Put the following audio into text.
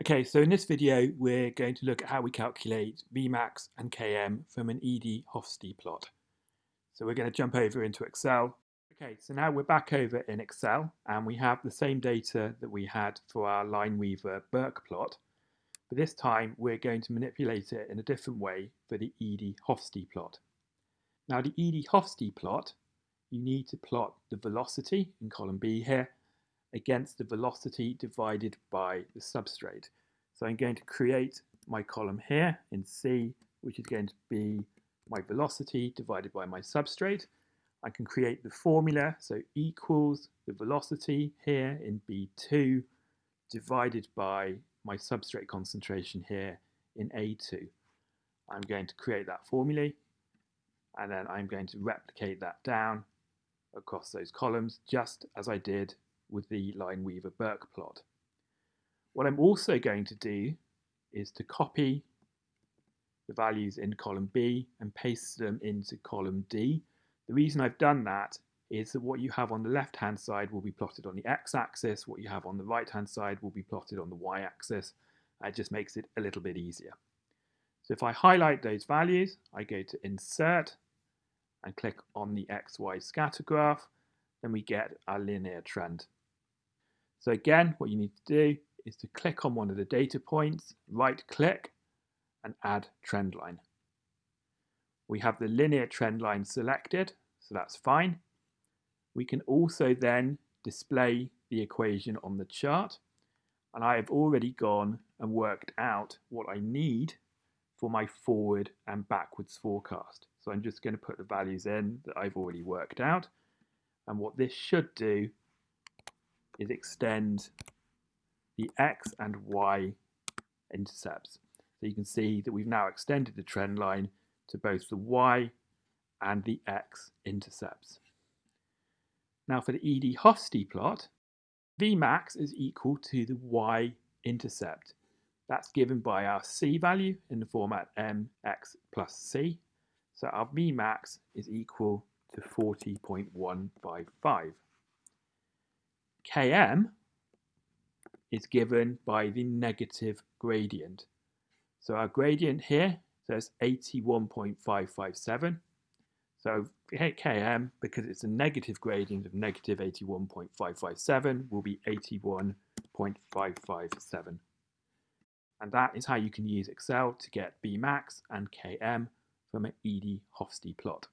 Okay, so in this video, we're going to look at how we calculate Vmax and Km from an Eadie-Hofstee plot. So we're going to jump over into Excel. Okay, so now we're back over in Excel and we have the same data that we had for our Lineweaver Burk plot. But this time we're going to manipulate it in a different way for the Eadie-Hofstee plot. Now the Eadie-Hofstee plot, you need to plot the velocity in column B here against the velocity divided by the substrate. So I'm going to create my column here in C, which is going to be my velocity divided by my substrate. I can create the formula, so equals the velocity here in B2 divided by my substrate concentration here in A2. I'm going to create that formula and then I'm going to replicate that down across those columns just as I did with the Lineweaver Burk plot. What I'm also going to do is to copy the values in column B and paste them into column D. The reason I've done that is that what you have on the left hand side will be plotted on the x-axis, what you have on the right hand side will be plotted on the y-axis. It just makes it a little bit easier. So if I highlight those values, I go to Insert and click on the XY scatter graph, then we get our linear trend. So again, what you need to do is to click on one of the data points, right click and add trend line. We have the linear trend line selected, so that's fine. We can also then display the equation on the chart. And I have already gone and worked out what I need for my forward and backwards forecast. So I'm just going to put the values in that I've already worked out. And what this should do is extend the x and y intercepts. So you can see that we've now extended the trend line to both the y and the x intercepts. Now for the Eadie-Hofstee plot, Vmax is equal to the y-intercept. That's given by our c value in the format mx plus c. So our Vmax is equal to 40.155. Km is given by the negative gradient. So our gradient here says 81.557. So Km, because it's a negative gradient of negative 81.557, will be 81.557. And that is how you can use Excel to get Vmax and Km from an Eadie-Hofstee plot.